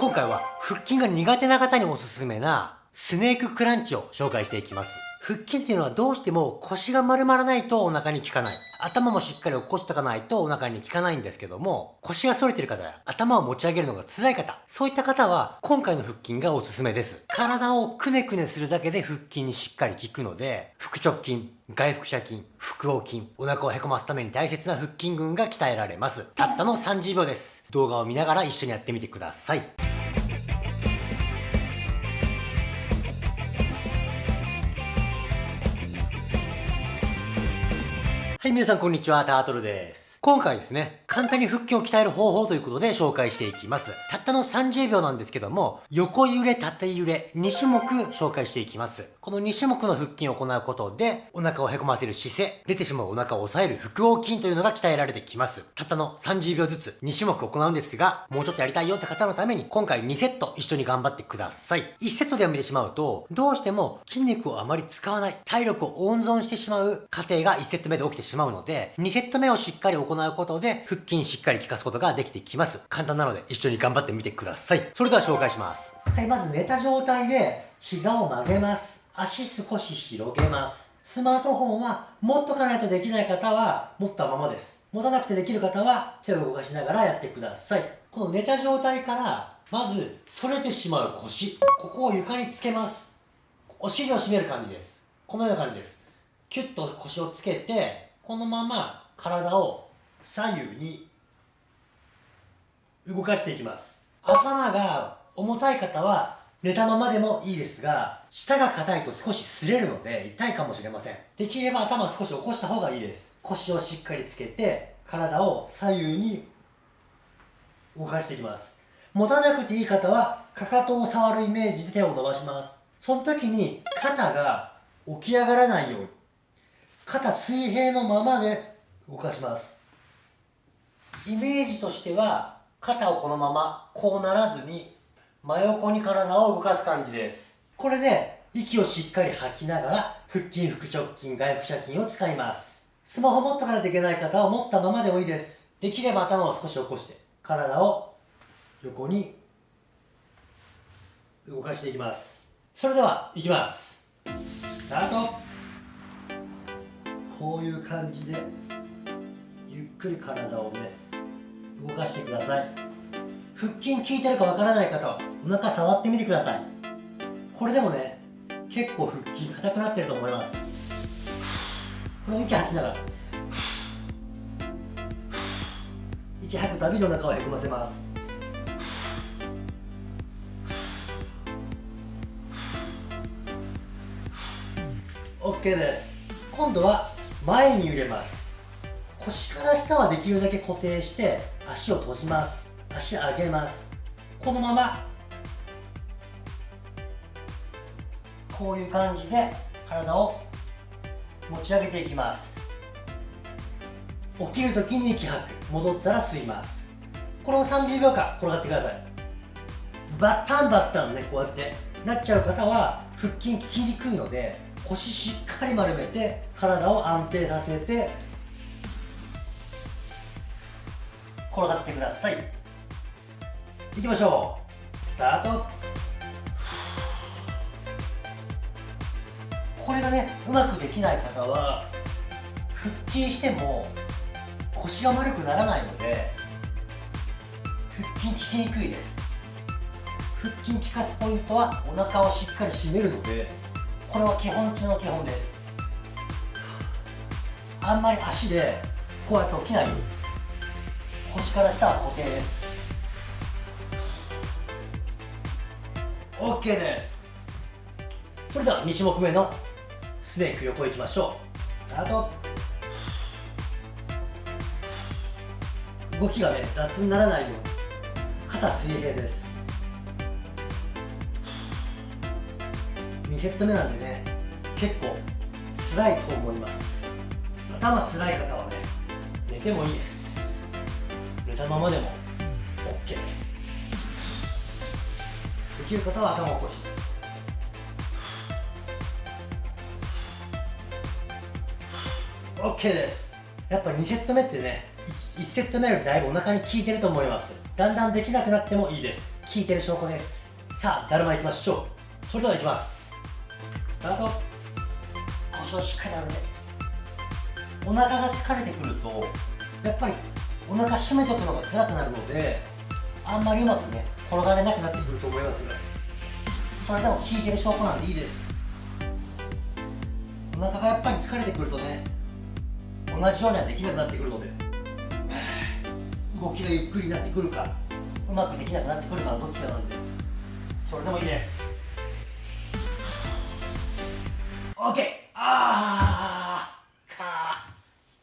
今回は腹筋が苦手な方におすすめなスネーククランチを紹介していきます。腹筋っていうのはどうしても腰が丸まらないとお腹に効かない。頭もしっかり起こしておかないとお腹に効かないんですけども、腰が反れてる方や頭を持ち上げるのが辛い方、そういった方は今回の腹筋がおすすめです。体をくねくねするだけで腹筋にしっかり効くので、腹直筋、外腹斜筋、腹横筋、お腹をへこますために大切な腹筋群が鍛えられます。たったの30秒です。動画を見ながら一緒にやってみてください。はい、皆さんこんにちは、タートルです。今回ですね、簡単に腹筋を鍛える方法ということで紹介していきます。たったの30秒なんですけども、横揺れ、縦揺れ、2種目紹介していきます。この2種目の腹筋を行うことで、お腹をへこませる姿勢、出てしまうお腹を抑える腹横筋というのが鍛えられてきます。たったの30秒ずつ2種目行うんですが、もうちょっとやりたいよって方のために、今回2セット一緒に頑張ってください。1セットでやめてしまうと、どうしても筋肉をあまり使わない、体力を温存してしまう過程が1セット目で起きてしまうので、2セット目をしっかり行うことで、腹筋しっかり効かすことができてきます。簡単なので一緒に頑張ってみてください。それでは紹介します。はい、まず寝た状態で膝を曲げます。足少し広げます。スマートフォンは持っとかないとできない方は持ったままです。持たなくてできる方は手を動かしながらやってください。この寝た状態からまず反れてしまう腰。ここを床につけます。お尻を締める感じです。このような感じです。キュッと腰をつけて、このまま体を左右に動かしていきます頭が重たい方は寝たままでもいいですが下が硬いと少し擦れるので痛いかもしれません。できれば頭少し起こした方がいいです。腰をしっかりつけて体を左右に動かしていきます。持たなくていい方はかかとを触るイメージで手を伸ばします。その時に肩が起き上がらないように肩水平のままで動かします。イメージとしては肩をこのままこうならずに真横に体を動かす感じです。これで息をしっかり吐きながら腹筋腹直筋外腹斜筋を使います。スマホ持ったからできない方は持ったままでもいいです。できれば頭を少し起こして体を横に動かしていきます。それではいきます。スタート。こういう感じでゆっくり体をね動かしてください。腹筋効いてるかわからない方はお腹触ってみてください。これでもね結構腹筋硬くなってると思います。この息吐きながら。息吐くたびにお腹をへこませます。OK です。今度は前に揺れます。腰から下はできるだけ固定して足を閉じます。足上げます。このままこういう感じで体を持ち上げていきます。起きるときに息吐く戻ったら吸います。この30秒間転がってください。バッタンバッタンねこうやって。なっちゃう方は腹筋効きにくいので腰しっかり丸めて体を安定させて転がってください。いきましょう。スタート。がねうまくできない方は腹筋しても腰が丸くならないので腹筋効きにくいです。腹筋効かすポイントはお腹をしっかり締めるのでこれは基本中の基本です。あんまり足でこうやって起きないように腰から下は固定です。OK です。それでは2種目目のスネーク横行きましょう。スタート。動きがね雑にならないように。肩水平です。2セット目なんでね結構辛いと思います。頭辛い方はね寝てもいいです。寝たままでも OK できる方は頭を起こして。OK です。やっぱ2セット目ってね1セット目よりだいぶお腹に効いてると思います。だんだんできなくなってもいいです。効いてる証拠です。さあだるまいきましょう。それではいきます。スタート。腰をしっかり上げて。お腹が疲れてくるとやっぱりお腹締めておくのが辛くなるのであんまりうまくね転がれなくなってくると思いますが。それでも効いてる証拠なんでいいです。お腹がやっぱり疲れてくるとね同じようにはできなくなってくるので。動きがゆっくりになってくるかうまくできなくなってくるかのどっちかなんで。それでもいいです。OK あー。かー。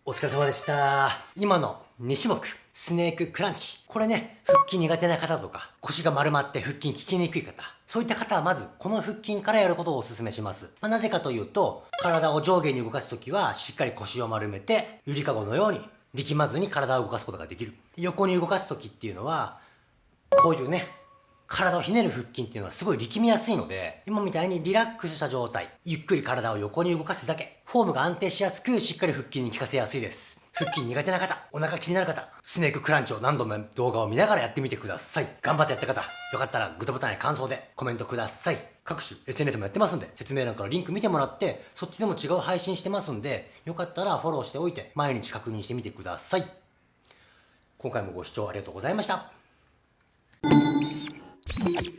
お疲れ様でした。今の2種目スネーククランチ。これね腹筋苦手な方とか腰が丸まって腹筋効きにくい方。そういった方はまずこの腹筋からやることをお勧めします、まあ、なぜかというと体を上下に動かすときはしっかり腰を丸めてゆりかごのように力まずに体を動かすことができる。横に動かす時っていうのはこういうね体をひねる腹筋っていうのはすごい力みやすいので今みたいにリラックスした状態ゆっくり体を横に動かすだけフォームが安定しやすくしっかり腹筋に効かせやすいです。腹筋苦手な方お腹気になる方スネーククランチを何度も動画を見ながらやってみてください。頑張ってやった方よかったらグッドボタンや感想でコメントください。各種 SNS もやってますんで説明欄からリンク見てもらってそっちでも違う配信してますんでよかったらフォローしておいて毎日確認してみてください。今回もご視聴ありがとうございました。Thank you.